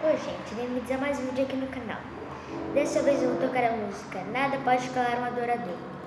Oi gente, bem-vindos a mais um vídeo aqui no canal. Dessa vez eu vou tocar a música Nada Pode Calar um Adorador.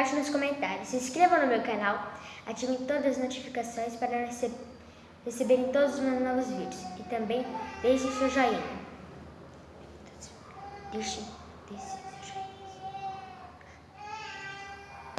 Embaixo nos comentários. Se inscrevam no meu canal, ativem todas as notificações para rece receberem todos os meus novos vídeos. E também deixem seu joinha. Deixe, deixe.